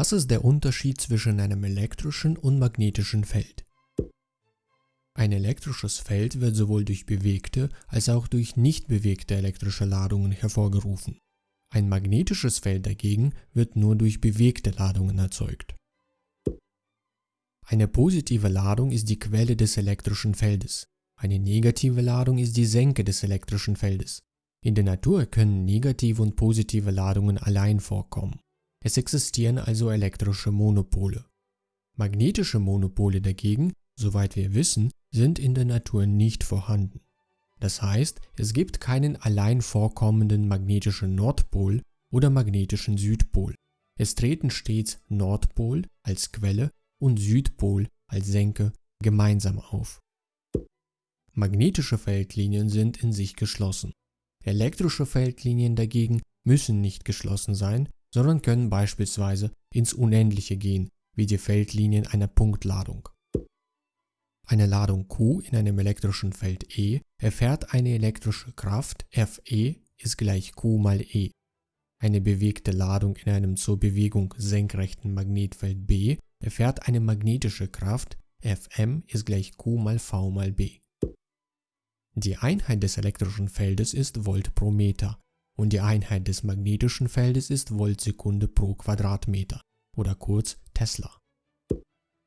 Was ist der Unterschied zwischen einem elektrischen und magnetischen Feld? Ein elektrisches Feld wird sowohl durch bewegte als auch durch nicht bewegte elektrische Ladungen hervorgerufen. Ein magnetisches Feld dagegen wird nur durch bewegte Ladungen erzeugt. Eine positive Ladung ist die Quelle des elektrischen Feldes. Eine negative Ladung ist die Senke des elektrischen Feldes. In der Natur können negative und positive Ladungen allein vorkommen. Es existieren also elektrische Monopole. Magnetische Monopole dagegen, soweit wir wissen, sind in der Natur nicht vorhanden. Das heißt, es gibt keinen allein vorkommenden magnetischen Nordpol oder magnetischen Südpol. Es treten stets Nordpol als Quelle und Südpol als Senke gemeinsam auf. Magnetische Feldlinien sind in sich geschlossen. Elektrische Feldlinien dagegen müssen nicht geschlossen sein, sondern können beispielsweise ins Unendliche gehen, wie die Feldlinien einer Punktladung. Eine Ladung Q in einem elektrischen Feld E erfährt eine elektrische Kraft Fe ist gleich Q mal E. Eine bewegte Ladung in einem zur Bewegung senkrechten Magnetfeld B erfährt eine magnetische Kraft Fm ist gleich Q mal V mal B. Die Einheit des elektrischen Feldes ist Volt pro Meter und die Einheit des magnetischen Feldes ist Voltsekunde pro Quadratmeter oder kurz Tesla.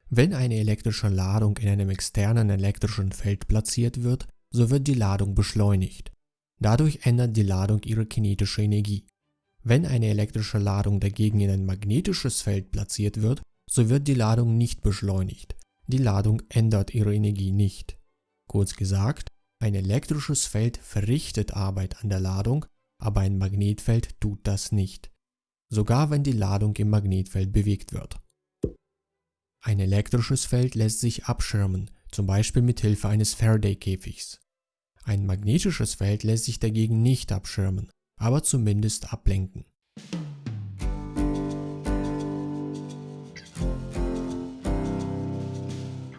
Wenn eine elektrische Ladung in einem externen elektrischen Feld platziert wird, so wird die Ladung beschleunigt. Dadurch ändert die Ladung ihre kinetische Energie. Wenn eine elektrische Ladung dagegen in ein magnetisches Feld platziert wird, so wird die Ladung nicht beschleunigt. Die Ladung ändert ihre Energie nicht. Kurz gesagt, ein elektrisches Feld verrichtet Arbeit an der Ladung, aber ein Magnetfeld tut das nicht, sogar wenn die Ladung im Magnetfeld bewegt wird. Ein elektrisches Feld lässt sich abschirmen, zum Beispiel mit Hilfe eines Faraday-Käfigs. Ein magnetisches Feld lässt sich dagegen nicht abschirmen, aber zumindest ablenken.